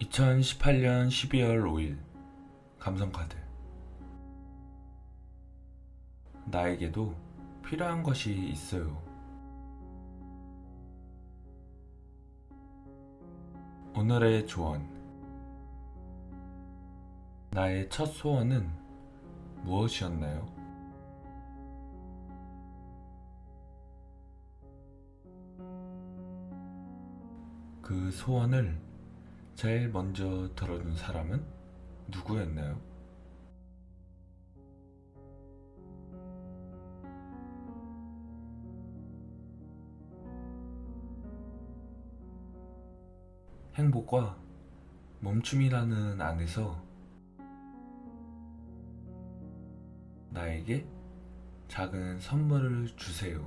2018년 12월 5일 감성카드 나에게도 필요한 것이 있어요. 오늘의 조언 나의 첫 소원은 무엇이었나요? 그 소원을 제일 먼저 들어준 사람은 누구였나요? 행복과 멈춤이라는 안에서 나에게 작은 선물을 주세요.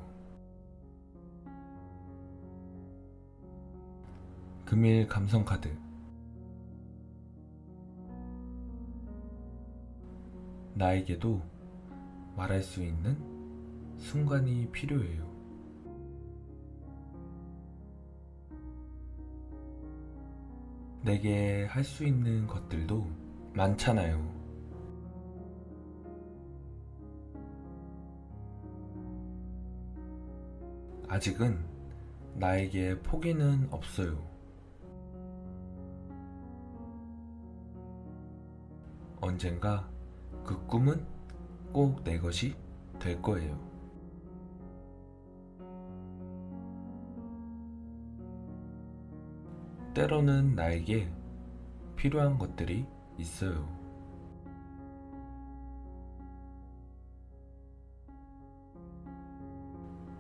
금일 감성카드 나에게도 말할 수 있는 순간이 필요해요. 내게 할 수 있는 것들도 많잖아요. 아직은 나에게 포기는 없어요. 언젠가 그 꿈은 꼭 내 것이 될 거예요. 때로는 나에게 필요한 것들이 있어요.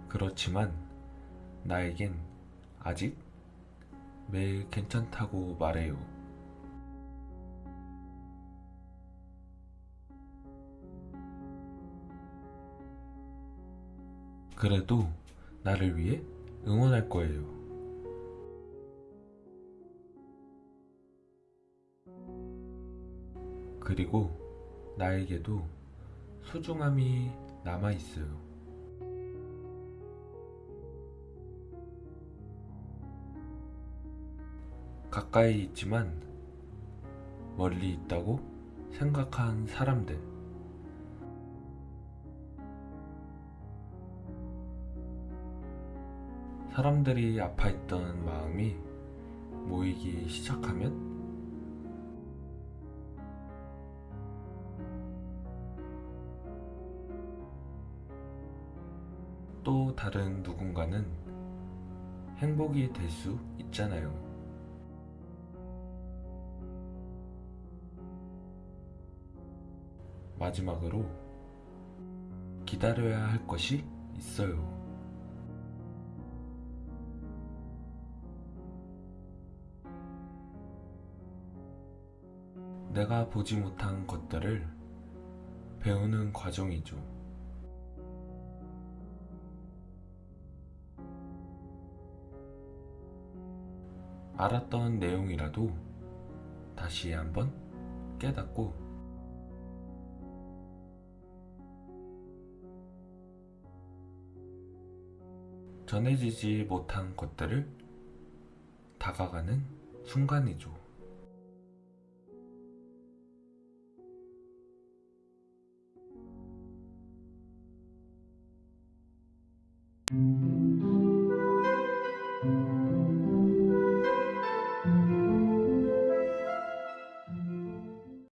그렇지만 나에겐 아직 매일 괜찮다고 말해요. 그래도 나를 위해 응원할 거예요. 그리고 나에게도 소중함이 남아 있어요. 가까이 있지만 멀리 있다고 생각한 사람들. 사람들이 아파했던 마음이 모이기 시작하면 또 다른 누군가는 행복이 될 수 있잖아요. 마지막으로 기다려야 할 것이 있어요. 내가 보지 못한 것들을 배우는 과정이죠. 알았던 내용이라도 다시 한번 깨닫고 전해지지 못한 것들을 다가가는 순간이죠.